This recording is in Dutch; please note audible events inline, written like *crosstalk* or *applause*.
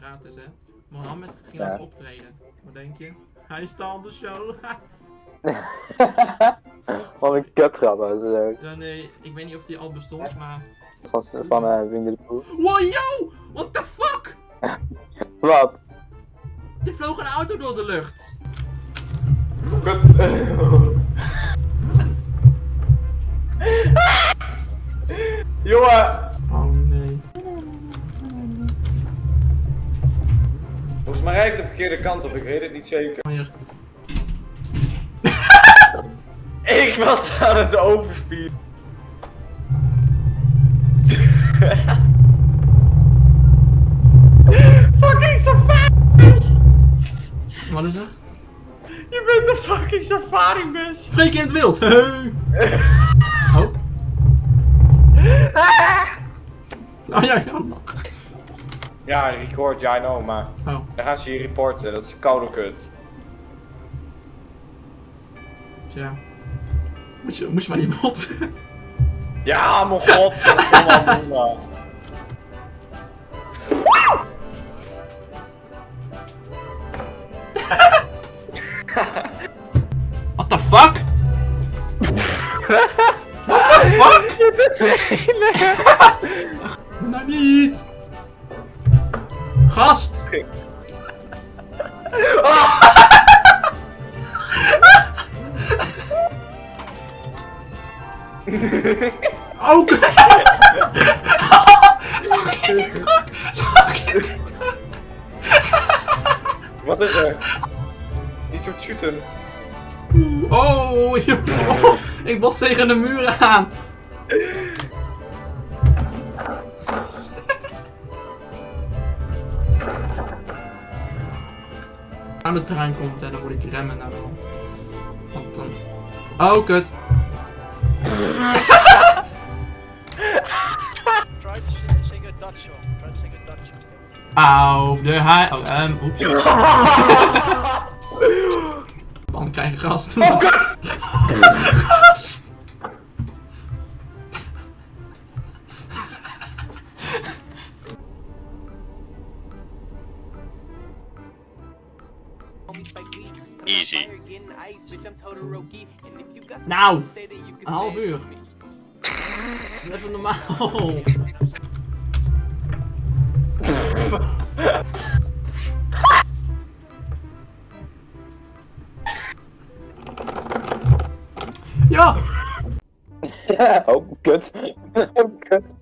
raad is, hè. Mohammed ging laatst optreden. Wat denk je? Hij op de show. *laughs* Wat een kutgrap ook. ja, nee, ik weet niet of die al bestond, maar... Het was van eh Winnie de Pooh. Wow, yo! What the fuck? *laughs* Wat? Er vloog een auto door de lucht. *laughs* Jongen! Volgens mij rijd ik de verkeerde kant op, ik weet het niet zeker. *laughs* Ik was aan het overspieren. *laughs* fucking safari! Wat is er? Je bent een fucking safari bus! Freek in het wild. *laughs* Oh. Oh ja, ja. Ja, record, ja, I know, maar Oh. dan gaan ze je reporten, dat is koude kut. Tja. Moet je, moet je maar niet botsen. *laughs* Ja, mijn god! Kom maar, kom maar. What the fuck? *laughs* What the fuck? Je bent de *laughs* Gast. Ook. Zag je die truck? Zag je die truck? Wat is er? Niet zo shooten. Oh, joh. ik bos tegen de muur aan. Aan de trein komt en dan moet ik remmen naar wel. Want dan... Oh, kut. Try to sing, a Dutch song. Try to sing a Dutch song. Auf de hei... Oh, ehm, oeps. *laughs* Dan krijg gast. Oh, kut! *laughs* Easy. Nou, een half uur. Doe Even normaal. Ja! oh, kut. *laughs*